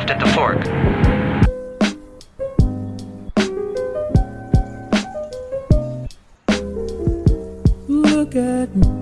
left at the fork. Look at me.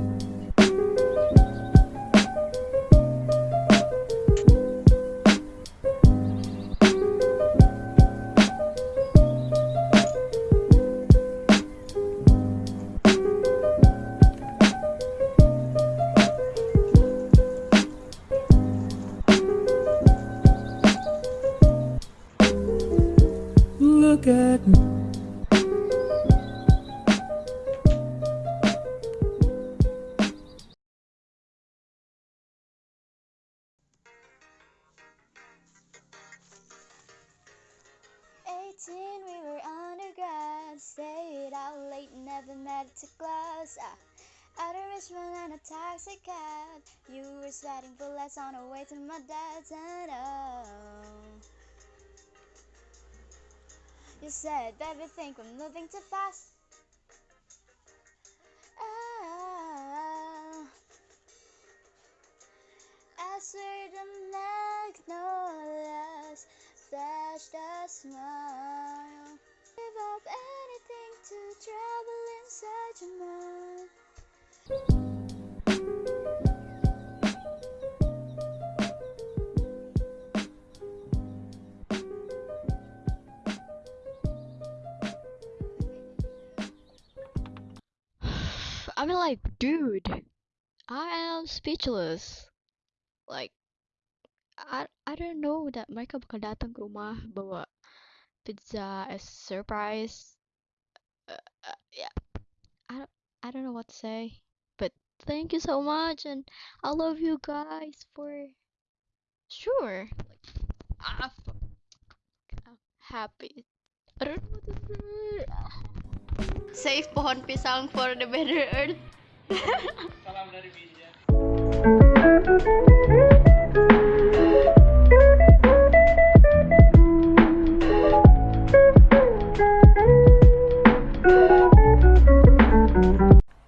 Forget me. Eighteen, we were undergrad, stayed out late, never met to class. Ah, out of Richmond in a taxi cab, you were sweating bullets on the way to my dad's, and oh. You said, think we're moving too fast. Ah. Oh. Answered the magnolias, flashed a smile. Give up anything to travel inside your mind. I mean, like, dude, I am speechless. Like, I I don't know that mereka bakal datang ke rumah bawa pizza as surprise. Uh, uh, yeah, I don't, I don't know what to say, but thank you so much, and I love you guys for sure. Like. I'm happy. I don't know what to say save pohon pisang for the better earth. Salam dari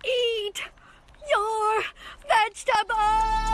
Eat your vegetables!